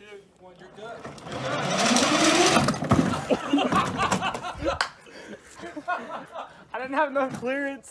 I didn't have enough clearance.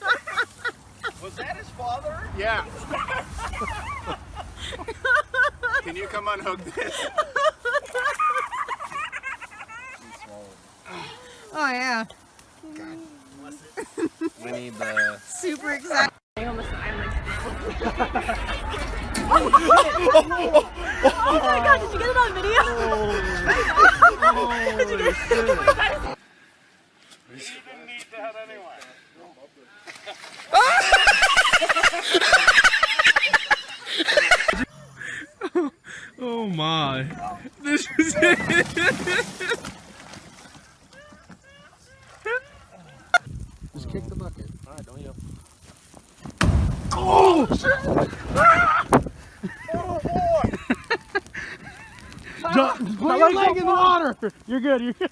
Was that his father? Yeah. Can you come unhook this? Oh yeah. we need the. Super excited. oh my god, did you get it on video? Oh, did you get it? didn't need that anyway. Oh my! This is it. Just kick the bucket. Alright, don't you? Ah! Ah! Put your leg in the water. You're good. You're good.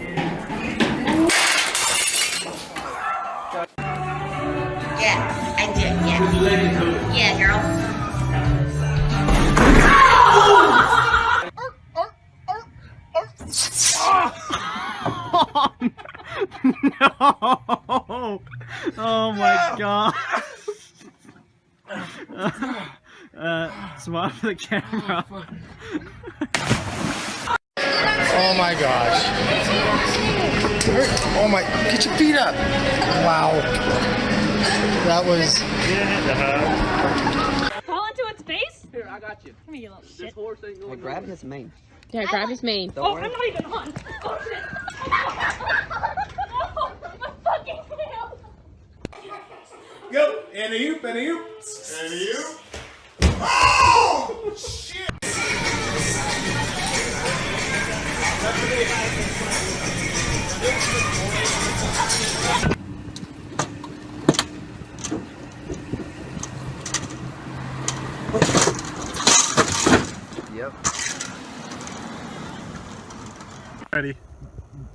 Yeah, I did. Yeah. Yeah, girl. no! Oh my god! uh, swap the camera. Oh my gosh. Oh my, get your feet up. Wow. That was. Fall into its face? Here, I got you. Come here, you little This shit. horse ain't going grab his mane. Yeah, grab his mane. Don't Oh, worry. I'm not even on. Oh shit. oh, my fucking tail. Go, and a oop, and a oop. And a oop. Oh! Shit! Yep. Ready.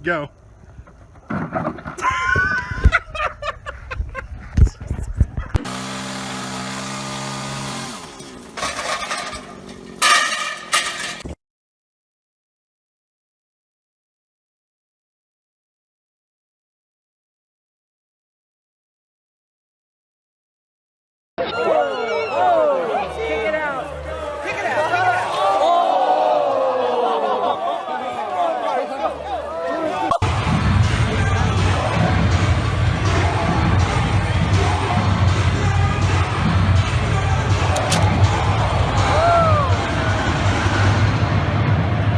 Go.